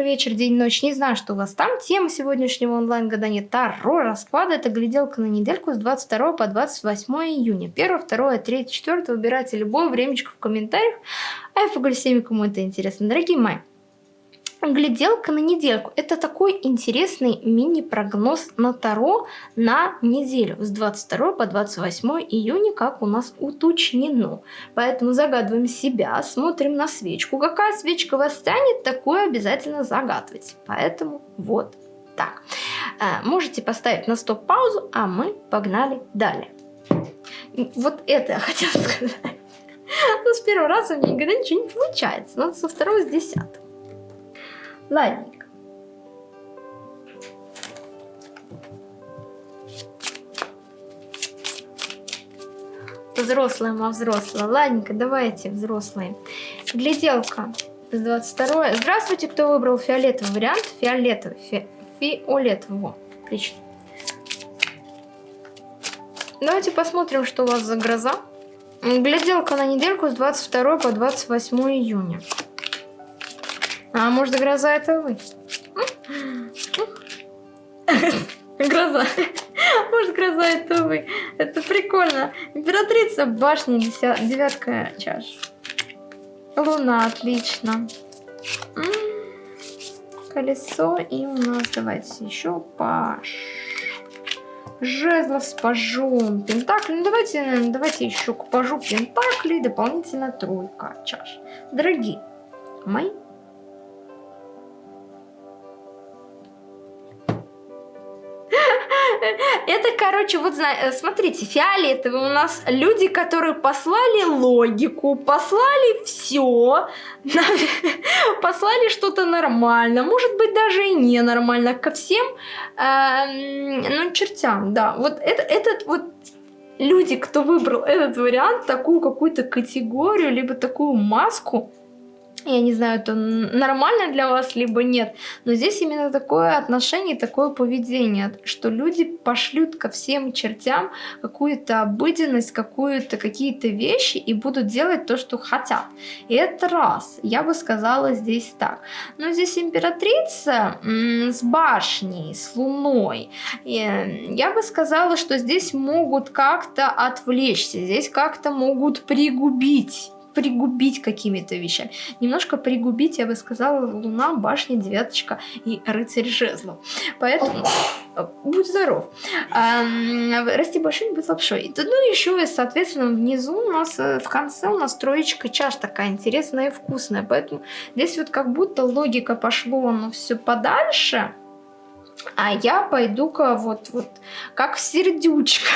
утро, вечер, день, ночь. Не знаю, что у вас там. Тема сегодняшнего онлайн-гадания Таро расклада. Это гляделка на недельку с 22 по 28 июня. 1, 2, 3, 4. Выбирайте любое времечко в комментариях. А я поговорю с теми, кому это интересно. Дорогие мои, Гляделка на недельку. Это такой интересный мини-прогноз на Таро на неделю с 22 по 28 июня, как у нас уточнено. Поэтому загадываем себя, смотрим на свечку. Какая свечка вас тянет, такое обязательно загадывать. Поэтому вот так. А, можете поставить на стоп-паузу, а мы погнали далее. Вот это я хотела сказать. Ну, с первого раза у меня никогда ничего не получается. Надо со второго с десятого. Ладненько. Взрослая, ма взрослая. Ладненько, давайте, взрослые. Гляделка с 22. Здравствуйте, кто выбрал фиолетовый вариант. Фиолетовый. Фи фиолетовый. Во, отлично. Давайте посмотрим, что у вас за гроза. Гляделка на недельку с 22 по 28 июня. А может гроза это вы? Гроза. Может гроза это вы. Это прикольно. Императрица башни, девятка чаш. Луна, отлично. Колесо и у нас, давайте еще паш. Жезлов с пажом, пентакли. Ну давайте, давайте еще к пажу пентакли, дополнительно тройка чаш. Дорогие мои Это, короче, вот э, смотрите, фиолетовые у нас люди, которые послали логику, послали все, послали что-то нормально, может быть, даже и ненормально ко всем, э, ну, чертям, да. Вот это, этот вот люди, кто выбрал этот вариант, такую какую-то категорию, либо такую маску, я не знаю, это нормально для вас, либо нет. Но здесь именно такое отношение, такое поведение, что люди пошлют ко всем чертям какую-то обыденность, какую-то какие-то вещи и будут делать то, что хотят. И это раз. Я бы сказала здесь так. Но здесь императрица с башней, с луной. И я бы сказала, что здесь могут как-то отвлечься, здесь как-то могут пригубить пригубить какими-то вещами. Немножко пригубить, я бы сказала, Луна, Башня, Девяточка и Рыцарь Жезлов. Поэтому будь здоров. А, расти большой, быть лапшой. Ну, еще, соответственно, внизу у нас, э, в конце у нас троечка чаш такая интересная и вкусная. Поэтому здесь вот как будто логика пошло, но все подальше. А я пойду-ка вот, вот как сердючка.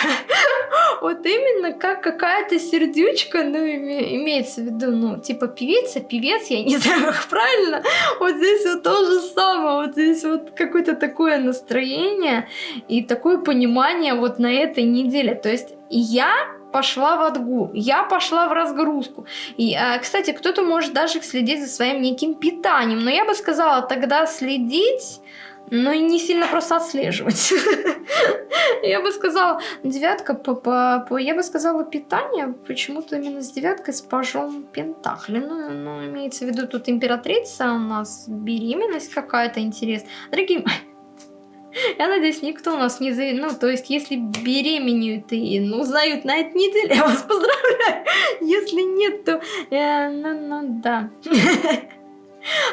вот именно как какая-то сердючка, ну, имеется в виду, ну, типа певица, певец, я не знаю, как правильно. Вот здесь вот то же самое, вот здесь вот какое-то такое настроение и такое понимание вот на этой неделе. То есть я пошла в отгул, я пошла в разгрузку. И, а, кстати, кто-то может даже следить за своим неким питанием, но я бы сказала, тогда следить но и не сильно просто отслеживать. Я бы сказала, девятка, по, я бы сказала, питание почему-то именно с девяткой с пажом Пентакли. Ну, ну, имеется в виду тут императрица у нас, беременность какая-то интересная. Дорогие мои, я надеюсь, никто у нас не за... Ну, то есть, если беременеют и ну, узнают на этой неделе, я вас поздравляю. Если нет, то... Э, ну, ну, да.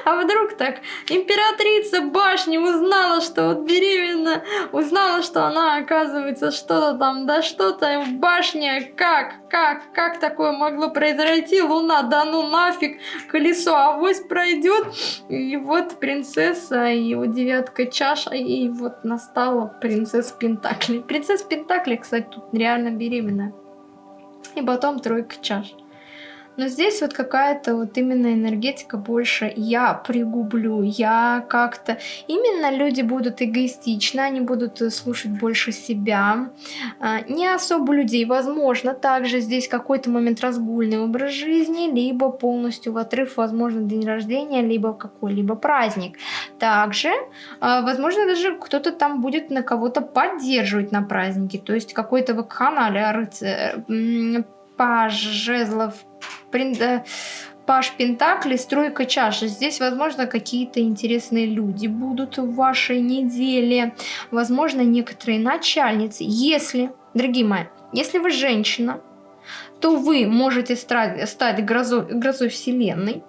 А вдруг так императрица башни узнала, что вот беременна, узнала, что она оказывается что-то там, да что-то в башне, как, как, как такое могло произойти? Луна, да ну нафиг, колесо авось пройдет. И вот принцесса, и вот девятка чаша, и вот настала принцесса Пентакли. Принцесса Пентакли, кстати, тут реально беременная. И потом тройка чаш. Но здесь вот какая-то вот именно энергетика больше я пригублю, я как-то... Именно люди будут эгоистичны, они будут э, слушать больше себя. А, не особо людей, возможно, также здесь какой-то момент разгульный образ жизни, либо полностью в отрыв, возможно, день рождения, либо какой-либо праздник. Также, а, возможно, даже кто-то там будет на кого-то поддерживать на празднике, то есть какой-то вакханалия, рыцарь, паж, жезлов, Паш Пентакли, стройка чаши. Здесь, возможно, какие-то интересные люди будут в вашей неделе. Возможно, некоторые начальницы. Если, дорогие мои, если вы женщина, то вы можете стать грозой, грозой Вселенной,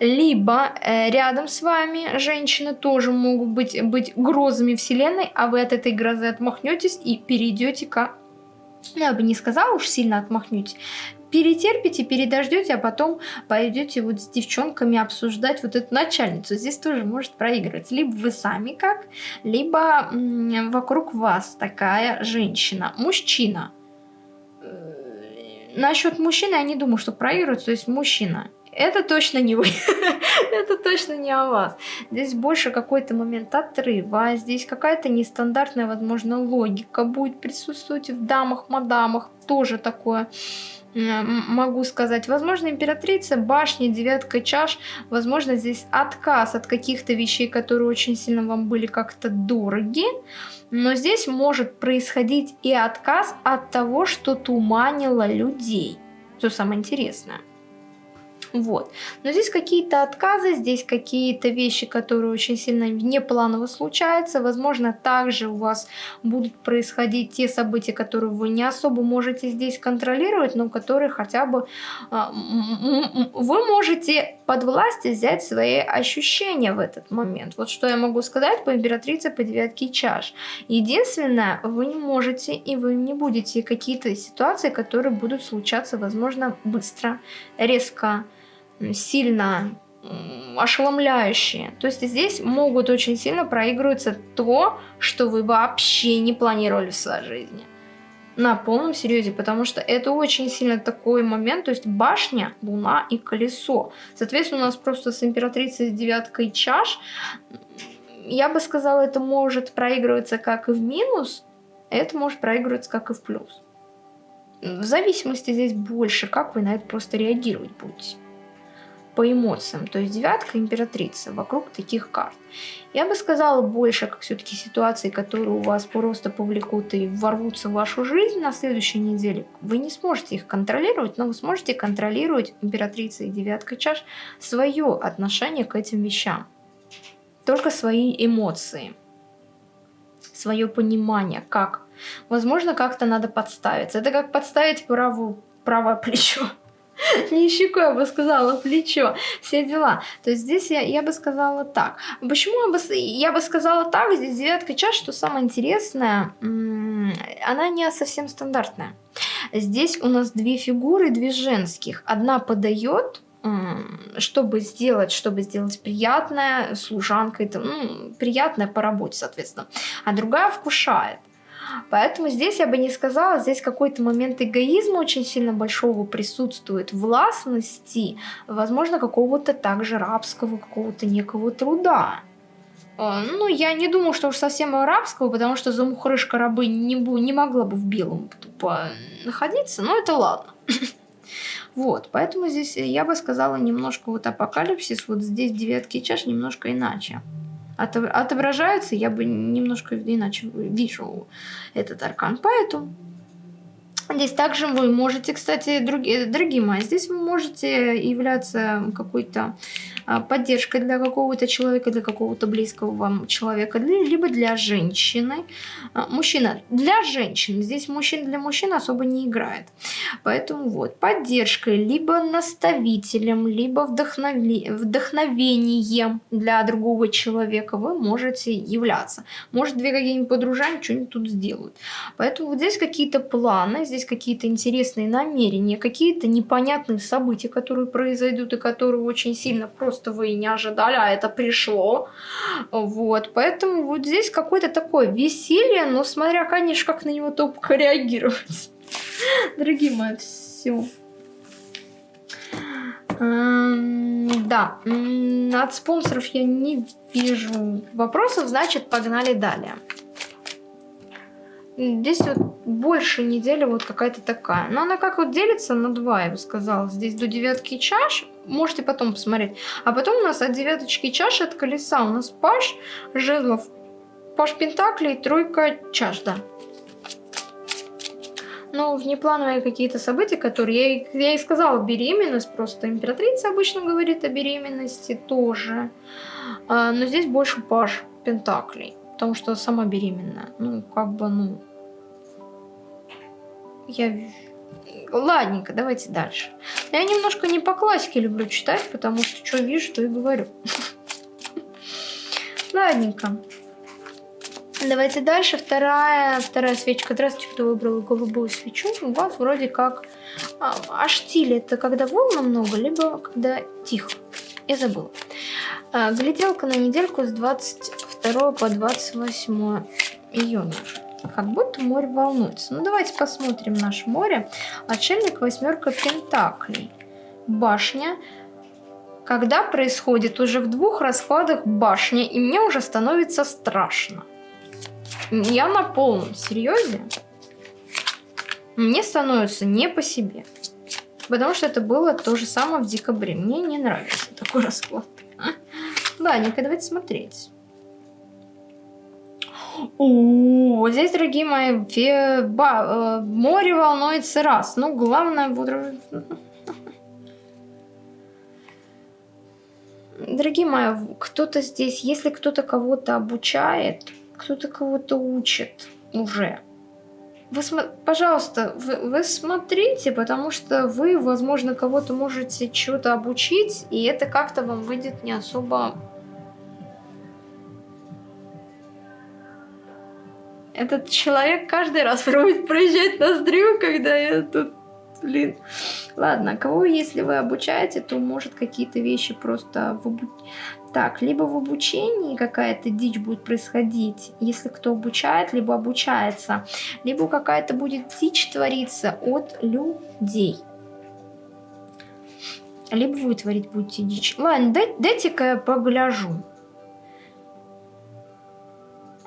либо э, рядом с вами женщины тоже могут быть, быть грозами Вселенной, а вы от этой грозы отмахнетесь и перейдете к... Я бы не сказала уж сильно отмахнетесь, перетерпите, передождете, а потом пойдете вот с девчонками обсуждать вот эту начальницу. Здесь тоже может проигрывать. Либо вы сами как, либо вокруг вас такая женщина. Мужчина насчет мужчины я не думаю, что проигрывают, то есть мужчина. Это точно не вы, это точно не о вас. Здесь больше какой-то момент отрыва, здесь какая-то нестандартная, возможно, логика будет присутствовать в дамах, мадамах, тоже такое могу сказать. Возможно, императрица, башня, девятка чаш. Возможно, здесь отказ от каких-то вещей, которые очень сильно вам были как-то дороги. Но здесь может происходить и отказ от того, что туманило людей. Что самое интересное. Вот. Но здесь какие-то отказы, здесь какие-то вещи, которые очень сильно внепланово случаются. Возможно, также у вас будут происходить те события, которые вы не особо можете здесь контролировать, но которые хотя бы а, вы можете под власть взять свои ощущения в этот момент. Вот что я могу сказать по императрице по девятке чаш. Единственное, вы не можете и вы не будете какие-то ситуации, которые будут случаться, возможно, быстро, резко, сильно ошеломляющие. То есть здесь могут очень сильно проигрываться то, что вы вообще не планировали в своей жизни. На полном серьезе, потому что это очень сильно такой момент, то есть башня, луна и колесо. Соответственно, у нас просто с императрицей с девяткой чаш, я бы сказала, это может проигрываться как и в минус, это может проигрываться как и в плюс. В зависимости здесь больше, как вы на это просто реагировать будете по эмоциям. То есть девятка императрица вокруг таких карт. Я бы сказала больше, как все-таки ситуации, которые у вас просто повлекут и ворвутся в вашу жизнь на следующей неделе. Вы не сможете их контролировать, но вы сможете контролировать императрица и девятка чаш свое отношение к этим вещам. Только свои эмоции, свое понимание, как. Возможно, как-то надо подставиться. Это как подставить правую, правое плечо. Не щеку, я бы сказала, плечо, все дела. То есть здесь я, я бы сказала так. Почему я бы, я бы сказала так? Здесь девятка чаш, что самое интересное, она не совсем стандартная. Здесь у нас две фигуры, две женских. Одна подает, чтобы сделать, чтобы сделать приятное, служанка, это, ну, приятное по работе, соответственно. А другая вкушает. Поэтому здесь я бы не сказала, здесь какой-то момент эгоизма очень сильно большого присутствует, властности, возможно, какого-то также рабского, какого-то некого труда. А, ну, я не думаю, что уж совсем арабского, потому что замухрышка рабы не, не могла бы в белом тупо находиться, но это ладно. Вот, поэтому здесь я бы сказала немножко вот апокалипсис, вот здесь девятки чаш немножко иначе отображаются, я бы немножко иначе вижу этот аркан. Поэтому Здесь также вы можете, кстати, другие, дорогие мои, здесь вы можете являться какой-то а, поддержкой для какого-то человека, для какого-то близкого вам человека, либо для женщины. А, мужчина для женщин, здесь мужчин для мужчин особо не играет. Поэтому вот, поддержкой, либо наставителем, либо вдохновли... вдохновением для другого человека вы можете являться. Может, две какие-нибудь подружания что-нибудь тут сделают. Поэтому вот здесь какие-то планы, здесь какие-то интересные намерения, какие-то непонятные события, которые произойдут и которые очень сильно просто вы не ожидали, а это пришло. Вот, поэтому вот здесь какое-то такое веселье, но смотря, конечно, как на него топко реагировать. Дорогие мои, все. Да, от спонсоров я не вижу вопросов, значит, погнали далее. Здесь вот больше недели вот какая-то такая. Но она как вот делится на два, я бы сказала. Здесь до девятки чаш. Можете потом посмотреть. А потом у нас от девяточки чаш, от колеса у нас паш жезлов, паш пентаклей, тройка чаш, да. Ну, внеплановые какие-то события, которые... Я, я и сказала, беременность, просто императрица обычно говорит о беременности тоже. А, но здесь больше паж пентаклей, потому что сама беременная. Ну, как бы, ну... Я... Ладненько, давайте дальше. Я немножко не по классике люблю читать, потому что что вижу, то и говорю. Ладненько. Давайте дальше. Вторая, вторая свечка. Здравствуйте, кто выбрал голубую свечу. У вас вроде как... А, а это когда волна много, либо когда тихо. Я забыла. А, гляделка на недельку с 22 по 28 июня. Как будто море волнуется. Ну, давайте посмотрим наше море. Отшельник, восьмерка пентаклей. Башня. Когда происходит уже в двух раскладах башня, и мне уже становится страшно. Я на полном серьезе. Мне становится не по себе. Потому что это было то же самое в декабре. Мне не нравится такой расклад. Ладненько, давайте смотреть. О, здесь, дорогие мои, ба, э, море волнуется раз. Ну, главное, буду... Дорогие мои, кто-то здесь, если кто-то кого-то обучает, кто-то кого-то учит уже. Вы, пожалуйста, вы, вы смотрите, потому что вы, возможно, кого-то можете чего-то обучить, и это как-то вам выйдет не особо... Этот человек каждый раз пробует проезжать ноздрю, когда я тут... Блин. Ладно, кого, если вы обучаете, то может какие-то вещи просто в так, либо в обучении какая-то дичь будет происходить, если кто обучает, либо обучается, либо какая-то будет дичь твориться от людей. Либо вы творить будете дичь. Ладно, дайте-ка я погляжу.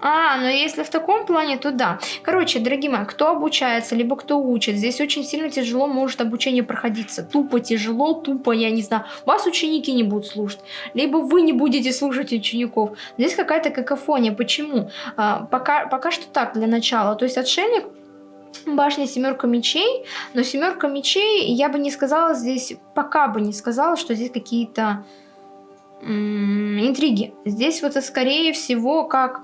А, ну если в таком плане, то да. Короче, дорогие мои, кто обучается, либо кто учит, здесь очень сильно тяжело может обучение проходиться. Тупо тяжело, тупо, я не знаю, вас ученики не будут слушать, либо вы не будете слушать учеников. Здесь какая-то какофония. Почему? А, пока, пока что так, для начала. То есть отшельник башня семерка мечей, но семерка мечей, я бы не сказала здесь, пока бы не сказала, что здесь какие-то интриги. Здесь вот скорее всего как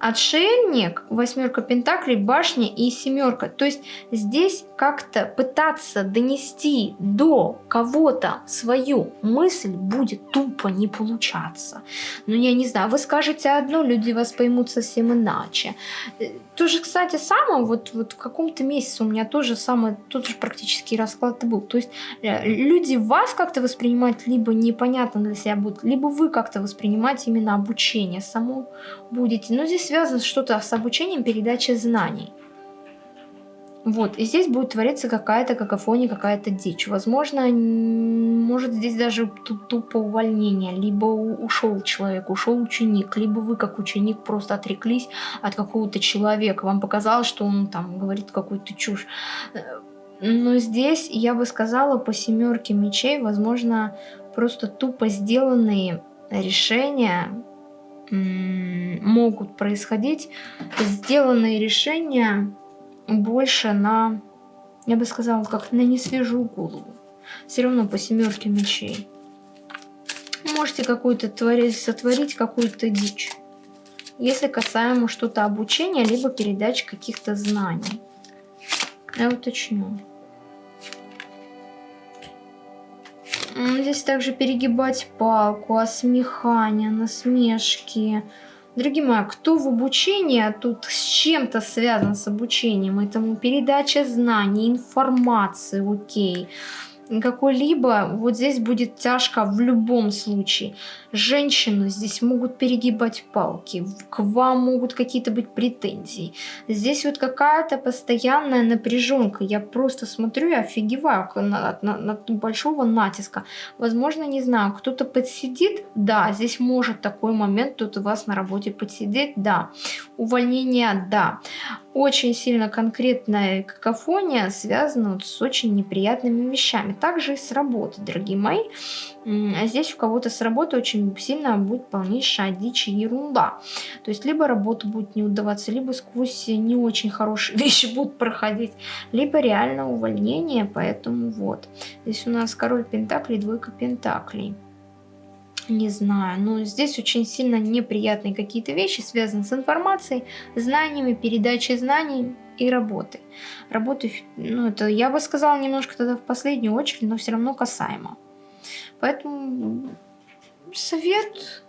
Отшельник, восьмерка пентаклей, башня и семерка. То есть здесь как-то пытаться донести до кого-то свою мысль будет тупо не получаться. Ну, я не знаю, вы скажете одно, люди вас поймут совсем иначе. Э, тоже, кстати, самое, вот, вот в каком-то месяце у меня тоже самый, тот же практически расклад был. То есть э, люди вас как-то воспринимать либо непонятно для себя будут, либо вы как-то воспринимать именно обучение само будете. Но здесь связано что-то с обучением передачи знаний. Вот, и здесь будет твориться какая-то какофония, какая-то дичь. Возможно, может здесь даже тупо увольнение, либо ушел человек, ушел ученик, либо вы как ученик просто отреклись от какого-то человека. Вам показалось, что он там говорит какую-то чушь. Но здесь, я бы сказала, по семерке мечей, возможно, просто тупо сделанные решения могут происходить, сделанные решения больше на, я бы сказала, как на несвежую голову. Все равно по семерке мечей. Можете какую-то творить, сотворить какую-то дичь. Если касаемо что-то обучения, либо передачи каких-то знаний. Я уточню. Здесь также перегибать палку, осмехание, насмешки, Дорогие мои, кто в обучении, а тут с чем-то связан с обучением, этому передача знаний, информации, окей. Какой-либо, вот здесь будет тяжко в любом случае. Женщины здесь могут перегибать палки, к вам могут какие-то быть претензии. Здесь вот какая-то постоянная напряженка. Я просто смотрю и офигеваю от, от, большого натиска. Возможно, не знаю, кто-то подсидит, да, здесь может такой момент, кто-то вас на работе подсидеть, да. Увольнение, да очень сильно конкретная какофония связана вот с очень неприятными вещами. Также и с работы, дорогие мои. А здесь у кого-то с работы очень сильно будет полнейшая дичь и ерунда. То есть либо работа будет не удаваться, либо сквозь не очень хорошие вещи будут проходить, либо реально увольнение, поэтому вот. Здесь у нас король пентаклей, двойка пентаклей не знаю, но здесь очень сильно неприятные какие-то вещи, связаны с информацией, знаниями, передачей знаний и работой. Работы, ну это я бы сказала немножко тогда в последнюю очередь, но все равно касаемо. Поэтому совет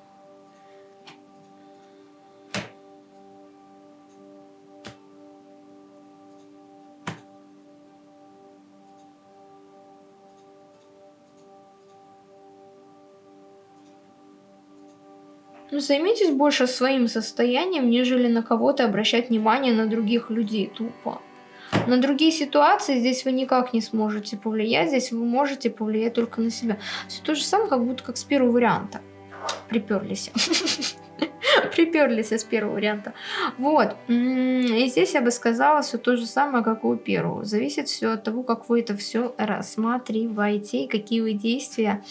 Ну, займитесь больше своим состоянием, нежели на кого-то обращать внимание на других людей тупо. На другие ситуации здесь вы никак не сможете повлиять, здесь вы можете повлиять только на себя. Все то же самое, как будто как с первого варианта. Приперлись. Приперлись с первого варианта. Вот. И здесь я бы сказала все то же самое, как и у первого. Зависит все от того, как вы это все рассматриваете и какие вы действия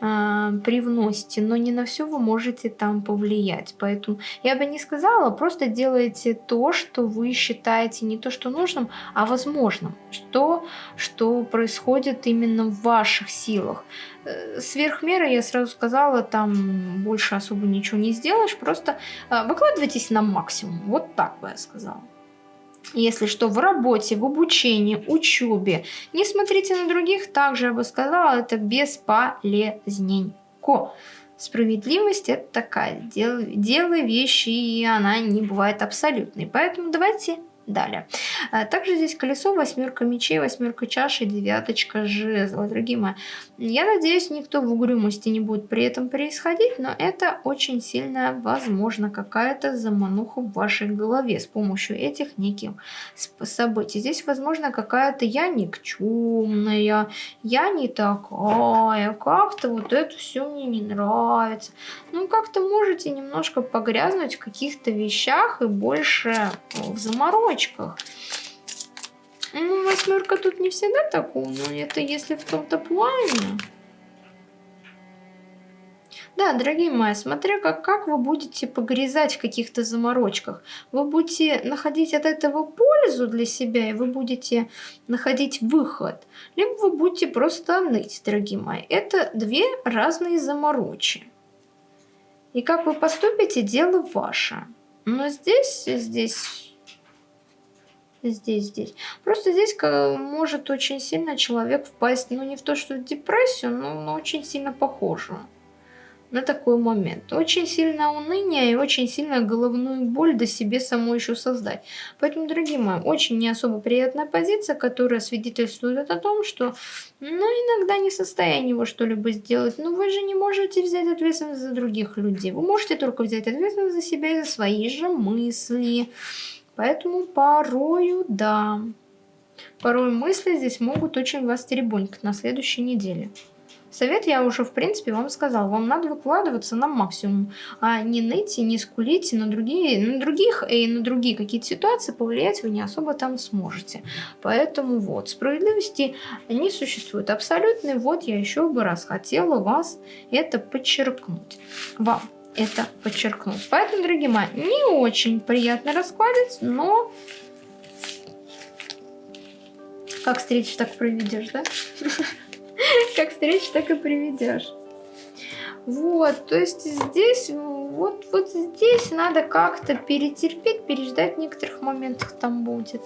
привносите, но не на все вы можете там повлиять. Поэтому я бы не сказала, просто делайте то, что вы считаете не то, что нужным, а возможным. Что, что происходит именно в ваших силах. Э, сверх меры, я сразу сказала, там больше особо ничего не сделаешь, просто э, выкладывайтесь на максимум. Вот так бы я сказала. Если что, в работе, в обучении, учебе. Не смотрите на других, также я бы сказала, это бесполезненько. Справедливость это такая, делай, делай вещи, и она не бывает абсолютной. Поэтому давайте далее. А, также здесь колесо, восьмерка мечей, восьмерка чаши, девяточка жезла. Дорогие мои, я надеюсь, никто в угрюмости не будет при этом происходить, но это очень сильно возможно какая-то замануха в вашей голове с помощью этих неких событий. Здесь возможно какая-то я никчемная, я не такая, как-то вот это все мне не нравится. Ну, как-то можете немножко погрязнуть в каких-то вещах и больше в заморочке девочках. Ну, восьмерка тут не всегда так умная, это если в том-то плане. Да, дорогие мои, смотря как, как вы будете погрязать в каких-то заморочках. Вы будете находить от этого пользу для себя, и вы будете находить выход. Либо вы будете просто ныть, дорогие мои. Это две разные заморочи. И как вы поступите, дело ваше. Но здесь, здесь здесь, здесь. Просто здесь может очень сильно человек впасть, ну не в то, что в депрессию, но, но очень сильно похожую на такой момент. Очень сильное уныние и очень сильная головную боль до себе самой еще создать. Поэтому, дорогие мои, очень не особо приятная позиция, которая свидетельствует о том, что ну, иногда не в состоянии вы что-либо сделать. Но вы же не можете взять ответственность за других людей. Вы можете только взять ответственность за себя и за свои же мысли. Поэтому порою, да. Порой мысли здесь могут очень вас теребонькать на следующей неделе. Совет я уже, в принципе, вам сказал. Вам надо выкладываться на максимум, а не ныть и не скулить на другие, на других и на другие какие-то ситуации повлиять вы не особо там сможете. Поэтому вот, справедливости не существует абсолютной. Вот я еще бы раз хотела вас это подчеркнуть. Вам это подчеркнуть. Поэтому, дорогие мои, не очень приятно раскладывать, но как встретишь, так проведешь, да? Как встретишь, так и приведешь. Вот, то есть здесь, вот, вот здесь надо как-то перетерпеть, переждать в некоторых моментах там будет.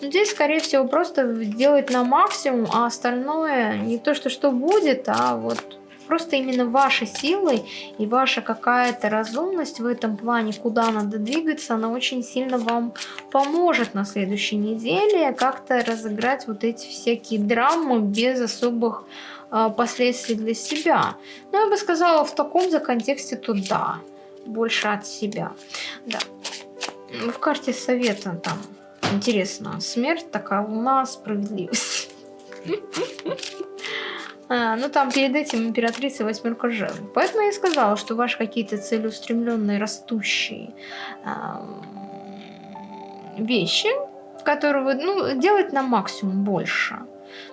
Но здесь, скорее всего, просто делать на максимум, а остальное не то, что что будет, а вот Просто именно вашей силой и ваша какая-то разумность в этом плане, куда надо двигаться, она очень сильно вам поможет на следующей неделе как-то разыграть вот эти всякие драмы без особых э, последствий для себя. Но я бы сказала, в таком же контексте, то да, больше от себя. Да. В карте совета там интересно, смерть такая, луна, справедливость. А, ну там перед этим императрица восьмерка жен. Поэтому я и сказала, что ваши какие-то целеустремленные, растущие, вещи, которые вы, ну, делать на максимум больше.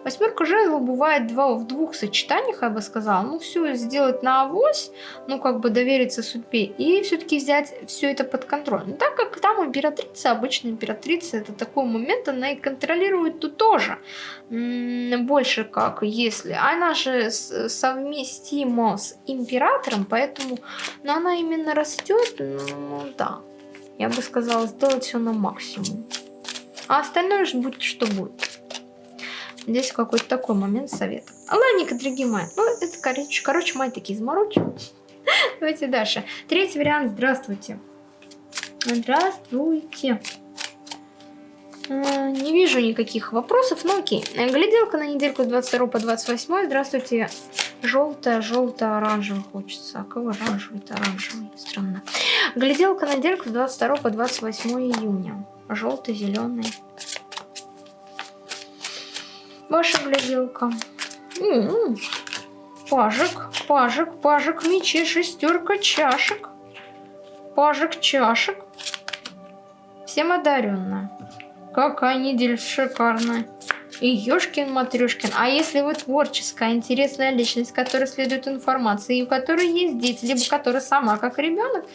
Восьмерка жезлов бывает два, в двух сочетаниях, я бы сказала. Ну, все сделать на авось, ну, как бы довериться судьбе, и все-таки взять все это под контроль. Но так как там императрица, обычно императрица, это такой момент, она и контролирует тут тоже. Больше как, если... Она же совместима с императором, поэтому... Но она именно растет, ну, да. Я бы сказала, сделать все на максимум. А остальное же будет, что будет. Здесь какой-то такой момент совета. Ладненько, дорогие мои. Ну, это, короче, короче мои такие заморочки. Давайте дальше. Третий вариант. Здравствуйте. Здравствуйте. Не вижу никаких вопросов, но окей. Гляделка на недельку с 22 по 28. Здравствуйте. Желтая, желтая, оранжевый хочется. А кого оранжевый-то оранжевый? Странно. Гляделка на недельку с 22 по 28 июня. Желтый, зеленый. Ваша гляделка. М-м-м. Пажик, пажик, пажик мечей, шестерка чашек. Пажик чашек. Всем одаренная. Какая неделя шикарная. И Ёшкин Матрюшкин. А если вы творческая, интересная личность, которая следует информации, и у которой есть дети, либо которая сама как ребенок,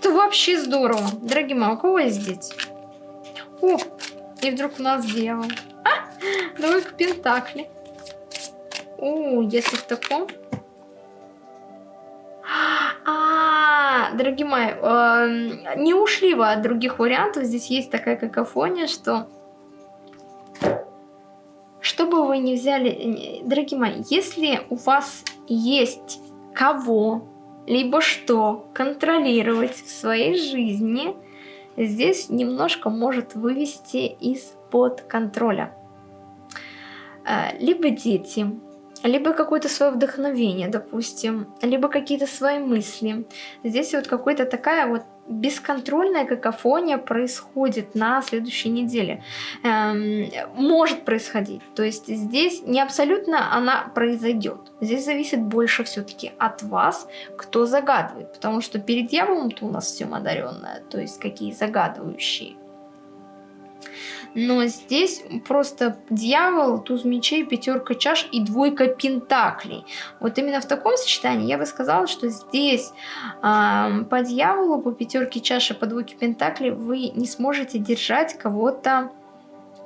то вообще здорово. Дорогие мои, у кого есть дети? О, и вдруг у нас дьявол. Двойка Пентакли. О, если в таком... А, дорогие мои, э, не ушли вы от других вариантов. Здесь есть такая какофония, что... Что бы вы ни взяли... Дорогие мои, если у вас есть кого, либо что контролировать в своей жизни, здесь немножко может вывести из-под контроля. Э, либо дети, либо какое-то свое вдохновение, допустим, либо какие-то свои мысли. Здесь вот какая-то такая вот бесконтрольная какофония происходит на следующей неделе. Эм, может происходить. То есть здесь не абсолютно она произойдет. Здесь зависит больше все-таки от вас, кто загадывает. Потому что перед дьяволом-то у нас все одаренное. То есть какие загадывающие. Но здесь просто дьявол, туз мечей, пятерка чаш и двойка пентаклей. Вот именно в таком сочетании я бы сказала, что здесь э, по дьяволу, по пятерке чаш и по двойке пентаклей вы не сможете держать кого-то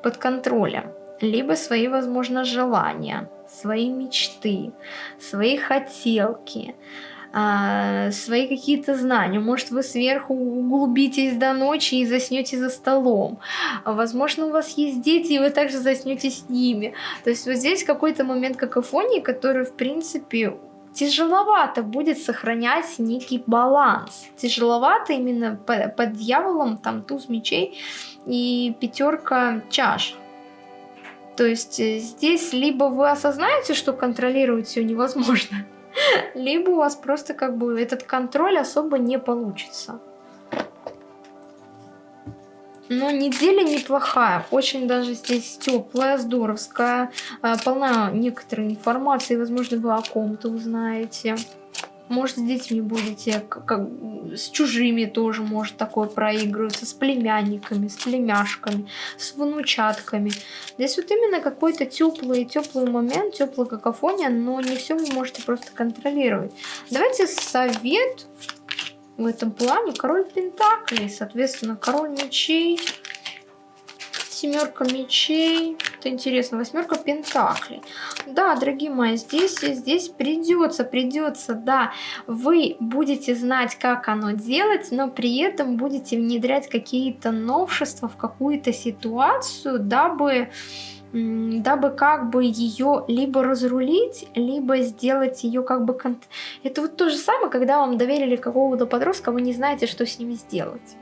под контролем. Либо свои, возможно, желания, свои мечты, свои хотелки а, свои какие-то знания. Может, вы сверху углубитесь до ночи и заснете за столом. Возможно, у вас есть дети, и вы также заснете с ними. То есть вот здесь какой-то момент какофонии, который, в принципе, тяжеловато будет сохранять некий баланс. Тяжеловато именно под, дьяволом, там туз мечей и пятерка чаш. То есть э, здесь либо вы осознаете, что контролировать все невозможно, либо у вас просто как бы этот контроль особо не получится. Но неделя неплохая, очень даже здесь теплая, здоровская, а, полна некоторой информации, возможно, вы о ком-то узнаете. Может, с детьми будете, как, с чужими тоже может такое проигрываться, с племянниками, с племяшками, с внучатками. Здесь вот именно какой-то теплый, теплый момент, теплая какофония, но не все вы можете просто контролировать. Давайте совет в этом плане. Король Пентаклей, соответственно, король мечей, семерка мечей. Это интересно. Восьмерка пентаклей. Да, дорогие мои, здесь, здесь придется, придется, да, вы будете знать, как оно делать, но при этом будете внедрять какие-то новшества в какую-то ситуацию, дабы дабы как бы ее либо разрулить, либо сделать ее как бы... Это вот то же самое, когда вам доверили какого-то подростка, вы не знаете, что с ним сделать.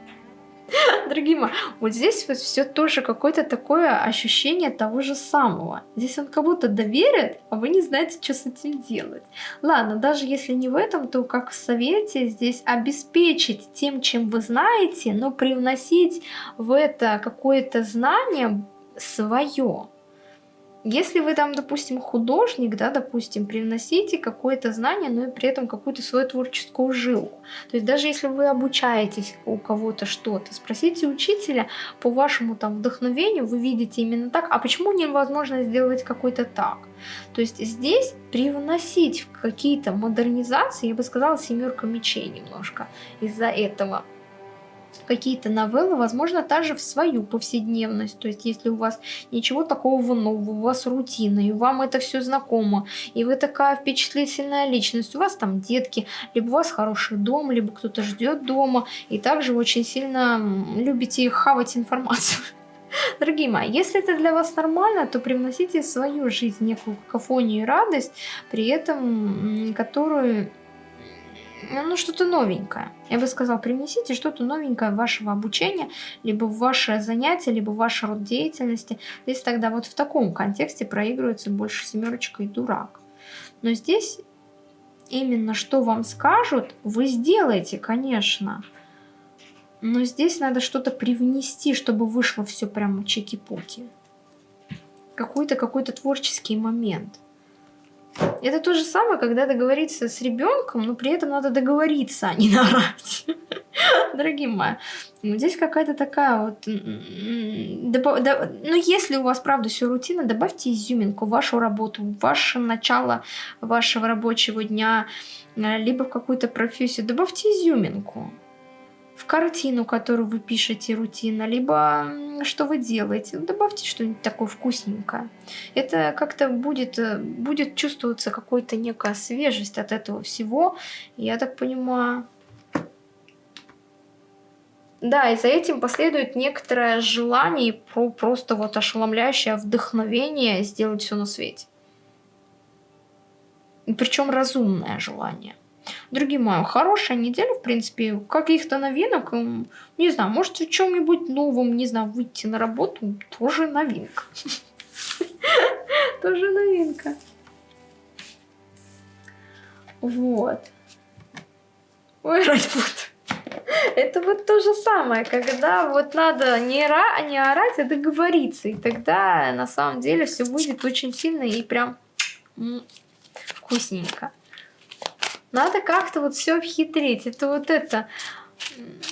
Дорогие мои, вот здесь вот все тоже какое-то такое ощущение того же самого. Здесь он кого-то доверит, а вы не знаете, что с этим делать. Ладно, даже если не в этом, то как в совете здесь обеспечить тем, чем вы знаете, но привносить в это какое-то знание свое. Если вы там, допустим, художник, да, допустим, привносите какое-то знание, но и при этом какую-то свою творческую жилку. То есть даже если вы обучаетесь у кого-то что-то, спросите учителя по вашему там вдохновению, вы видите именно так, а почему невозможно сделать какой-то так? То есть здесь привносить какие-то модернизации, я бы сказала, семерка мечей немножко из-за этого какие-то новеллы, возможно, также в свою повседневность. То есть, если у вас ничего такого нового, у вас рутина, и вам это все знакомо, и вы такая впечатлительная личность, у вас там детки, либо у вас хороший дом, либо кто-то ждет дома, и также очень сильно любите хавать информацию. Дорогие мои, если это для вас нормально, то привносите в свою жизнь некую какофонию и радость, при этом которую ну, что-то новенькое. Я бы сказала, принесите что-то новенькое в вашего обучения, либо в ваше занятие, либо в ваш род деятельности. Здесь тогда вот в таком контексте проигрывается больше семерочка и дурак. Но здесь именно что вам скажут, вы сделаете, конечно. Но здесь надо что-то привнести, чтобы вышло все прямо чеки-пуки. Какой-то какой-то творческий момент. Это то же самое, когда договориться с ребенком, но при этом надо договориться, а не наорать. Дорогие мои, ну, здесь какая-то такая вот... Ну, если у вас, правда, все рутина, добавьте изюминку в вашу работу, в ваше начало вашего рабочего дня, э, либо в какую-то профессию. Добавьте изюминку в картину, которую вы пишете рутинно, либо что вы делаете. Ну, добавьте что-нибудь такое вкусненькое. Это как-то будет, э, будет чувствоваться какая-то некая свежесть от этого всего. Я так понимаю... Да, и за этим последует некоторое желание, просто вот ошеломляющее вдохновение сделать все на свете. Причем разумное желание. Другие мои, хорошая неделя, в принципе, каких-то новинок, не знаю, может в чем-нибудь новом, не знаю, выйти на работу, тоже новинка. Тоже новинка. Вот. Ой, ради Это вот то же самое, когда вот надо не, ра, не орать, а договориться. И тогда на самом деле все будет очень сильно и прям вкусненько. Надо как-то вот все обхитрить. Это вот это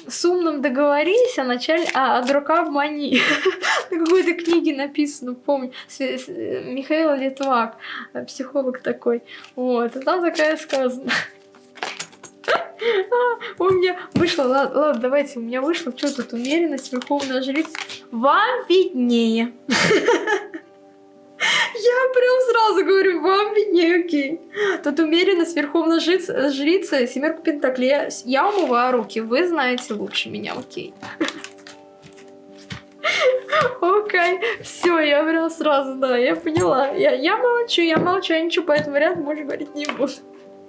с умным договорись, а, началь... а, а дурака обмани. На какой-то книге написано, помню, Михаил Литвак, психолог такой. Вот, а там такая сказано. А, у меня вышло, ладно, ладно, давайте, у меня вышло, что тут, умеренность, верховная жрица. Вам виднее. Сразу говорю, вам виднее, окей. Тут умеренность, верховная жрица, жрица семерка пентаклей. Я, умываю руки, вы знаете лучше меня, окей. Окей, все, я прям сразу, да, я поняла. Я, я молчу, я молчу, я ничего по этому варианту больше говорить не буду.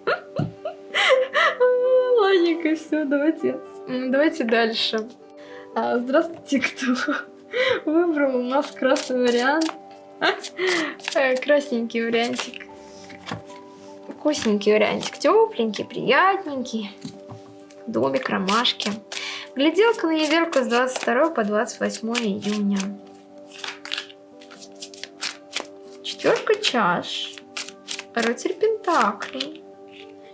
Ладненько, все, давайте, давайте дальше. А, здравствуйте, кто выбрал у нас красный вариант. Э, красненький вариантик. Вкусненький вариантик. Тепленький, приятненький. Домик, ромашки. Гляделка на недельку с 22 по 28 июня. Четверка чаш. Рыцарь Пентаклей.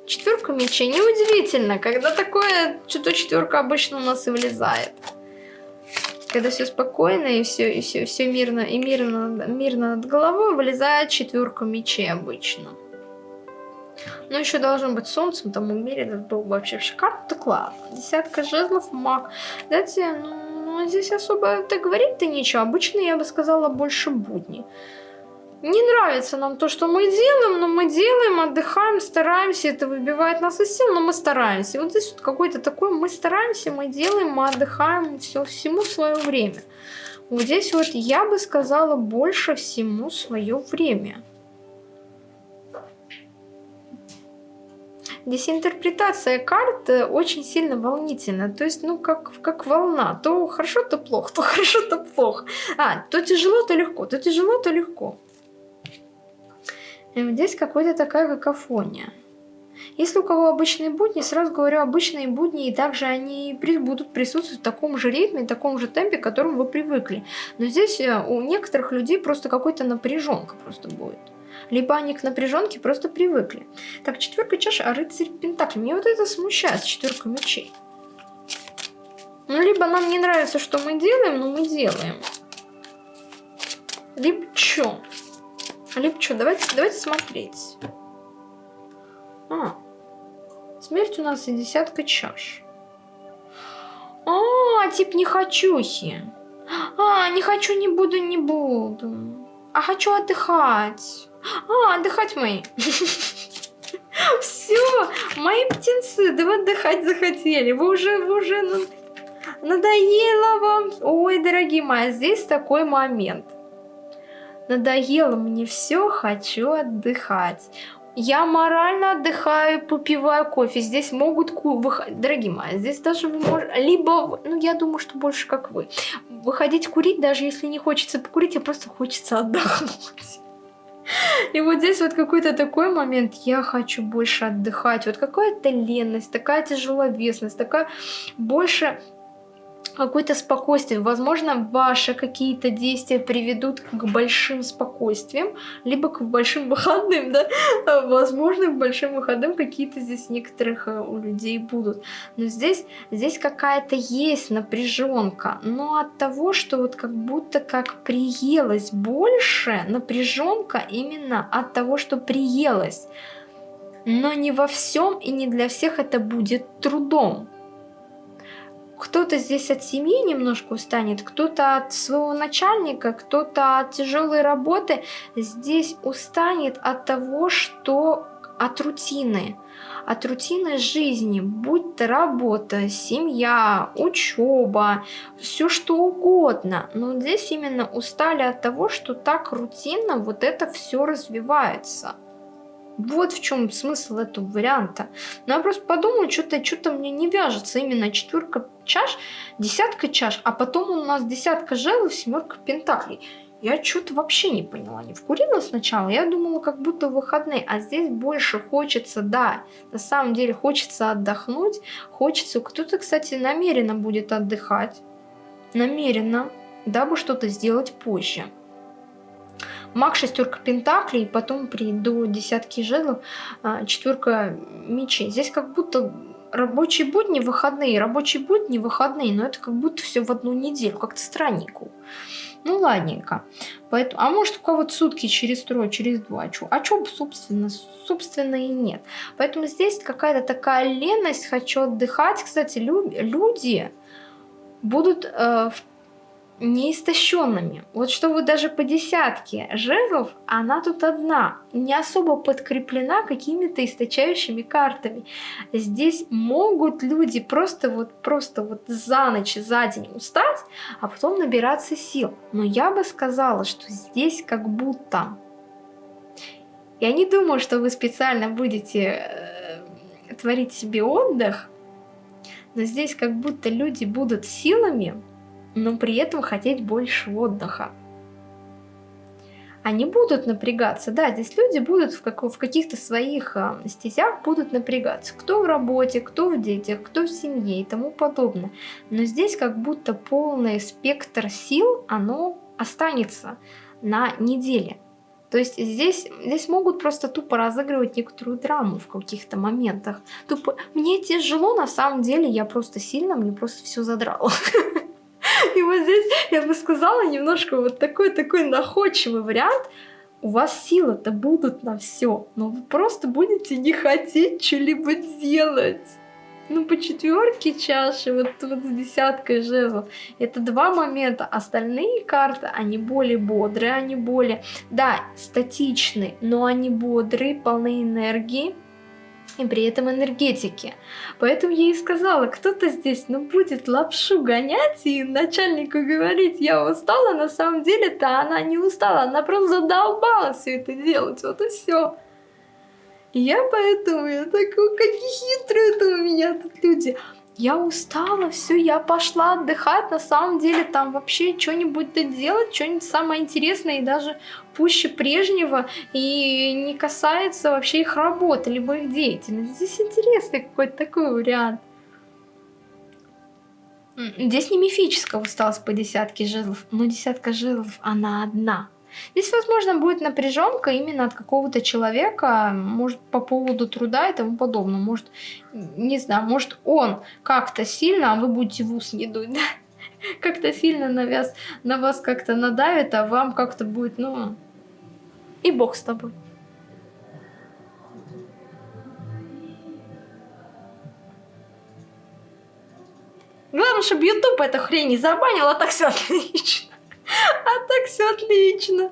Четверка мечей. Неудивительно, когда такое, что-то четверка обычно у нас и влезает когда все спокойно и все, и все, все мирно и мирно, мирно над головой, вылезает четверка мечей обычно. Но еще должно быть солнцем, там умеренно был вообще шикарно, так ладно. Десятка жезлов, маг. Знаете, ну, здесь особо это говорить-то нечего. Обычно я бы сказала больше будни не нравится нам то, что мы делаем, но мы делаем, отдыхаем, стараемся, это выбивает нас из сил, но мы стараемся. И вот здесь вот какой-то такой, мы стараемся, мы делаем, мы отдыхаем, все, всему свое время. Вот здесь вот я бы сказала больше всему свое время. Здесь интерпретация карт э, очень сильно волнительна. То есть, ну, как, как волна. То хорошо, то плохо, то хорошо, то плохо. А, то тяжело, то легко, то тяжело, то легко. И здесь какая-то такая какофония. Если у кого обычные будни, сразу говорю, обычные будни, и также они будут присутствовать в таком же ритме, в таком же темпе, к которому вы привыкли. Но здесь э, у некоторых людей просто какой-то напряженка просто будет. Либо они к напряженке просто привыкли. Так, четверка чаш, а рыцарь пентакли. Мне вот это смущает, четверка мечей. Ну, либо нам не нравится, что мы делаем, но мы делаем. Либо что? Либо что? Давайте, давайте смотреть. А, смерть у нас и десятка чаш. А, тип не хочухи. А, не хочу, не буду, не буду. А хочу отдыхать. А, отдыхать мои. Все, мои птенцы, да вы отдыхать захотели. Вы уже, вы уже надоело вам. Ой, дорогие мои, здесь такой момент. Надоело мне все, хочу отдыхать. Я морально отдыхаю, попиваю кофе. Здесь могут выходить, дорогие мои, здесь даже вы можете, либо, ну я думаю, что больше как вы, выходить курить, даже если не хочется покурить, а просто хочется отдохнуть. И вот здесь вот какой-то такой момент, я хочу больше отдыхать, вот какая-то ленность, такая тяжеловесность, такая больше какое-то спокойствие. Возможно, ваши какие-то действия приведут к большим спокойствиям, либо к большим выходным, да? Возможно, к большим выходным какие-то здесь некоторых э, у людей будут. Но здесь, здесь какая-то есть напряженка. Но от того, что вот как будто как приелось больше, напряженка именно от того, что приелось. Но не во всем и не для всех это будет трудом кто-то здесь от семьи немножко устанет, кто-то от своего начальника, кто-то от тяжелой работы. Здесь устанет от того, что от рутины, от рутины жизни, будь то работа, семья, учеба, все что угодно. Но здесь именно устали от того, что так рутинно вот это все развивается. Вот в чем смысл этого варианта. Но я просто подумала, что-то что мне не вяжется именно четверка чаш, десятка чаш, а потом у нас десятка жезлов, семерка пентаклей. Я что-то вообще не поняла. Не вкурила сначала, я думала, как будто выходные, а здесь больше хочется, да, на самом деле хочется отдохнуть, хочется, кто-то, кстати, намеренно будет отдыхать, намеренно, дабы что-то сделать позже. Маг, шестерка пентаклей, потом при до десятки жезлов, а, четверка мечей. Здесь как будто рабочие будни, выходные, рабочие будни, выходные, но это как будто все в одну неделю, как-то странненько. Ну, ладненько. Поэтому, а может, у кого-то сутки через трое, через два. Чё? А что, собственно, собственно и нет. Поэтому здесь какая-то такая леность, хочу отдыхать. Кстати, лю люди будут э, в неистощенными. Вот что вы даже по десятке жезлов, она тут одна, не особо подкреплена какими-то источающими картами. Здесь могут люди просто вот, просто вот за ночь, за день устать, а потом набираться сил. Но я бы сказала, что здесь как будто... Я не думаю, что вы специально будете э, творить себе отдых, но здесь как будто люди будут силами но при этом хотеть больше отдыха. Они будут напрягаться, да, здесь люди будут в, как, в каких-то своих э, стезях будут напрягаться. Кто в работе, кто в детях, кто в семье и тому подобное. Но здесь как будто полный спектр сил, оно останется на неделе. То есть здесь, здесь могут просто тупо разыгрывать некоторую драму в каких-то моментах. Тупо, мне тяжело, на самом деле, я просто сильно, мне просто все задрало. И вот здесь, я бы сказала, немножко вот такой-такой находчивый вариант. У вас силы-то будут на все, но вы просто будете не хотеть что-либо делать. Ну, по четверке чаши, вот, вот с десяткой жезлов, это два момента. Остальные карты, они более бодрые, они более, да, статичные, но они бодрые, полны энергии и при этом энергетики. Поэтому я и сказала, кто-то здесь ну, будет лапшу гонять и начальнику говорить, я устала, на самом деле-то она не устала, она просто задолбала все это делать, вот и все. Я поэтому, я такой, какие хитрые это у меня тут люди. Я устала, все, я пошла отдыхать, на самом деле там вообще что-нибудь делать, что-нибудь самое интересное и даже пуще прежнего, и не касается вообще их работы, либо их деятельности. Здесь интересный какой-то такой вариант. Здесь не мифического усталость по десятке жезлов, но десятка жезлов, она одна. Здесь, возможно, будет напряженка именно от какого-то человека, может, по поводу труда и тому подобное. Может, не знаю, может, он как-то сильно, а вы будете в ус не дуть, да? Как-то сильно на вас, на вас как-то надавит, а вам как-то будет, ну... И бог с тобой. Главное, чтобы YouTube эту хрень не забанил, а так все отлично. А так все отлично.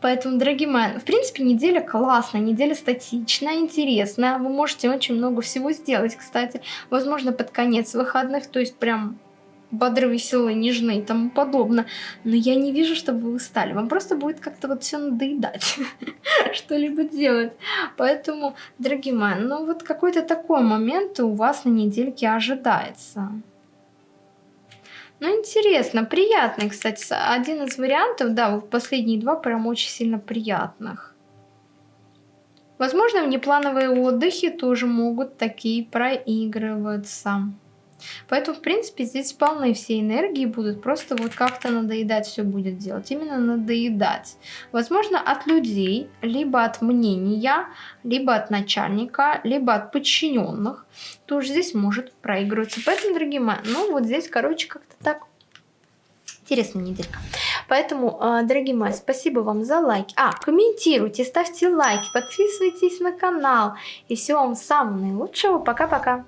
Поэтому, дорогие мои, в принципе, неделя классная, неделя статичная, интересная. Вы можете очень много всего сделать, кстати. Возможно, под конец выходных, то есть прям бодры, веселые, нежные и тому подобное. Но я не вижу, чтобы вы устали. Вам просто будет как-то вот все надоедать, что-либо делать. Поэтому, дорогие мои, ну вот какой-то такой момент у вас на недельке ожидается. Ну, интересно, приятный, кстати, один из вариантов, да, последние два прям очень сильно приятных. Возможно, внеплановые отдыхи тоже могут такие проигрываться. Поэтому, в принципе, здесь полны все энергии будут, просто вот как-то надоедать все будет делать. Именно надоедать. Возможно, от людей, либо от мнения, либо от начальника, либо от подчиненных. Тоже здесь может проигрываться. Поэтому, дорогие мои, ну вот здесь, короче, как-то так интересная неделька. Поэтому, а, дорогие мои, спасибо вам за лайки. А, комментируйте, ставьте лайки, подписывайтесь на канал. И всего вам самого наилучшего. Пока-пока.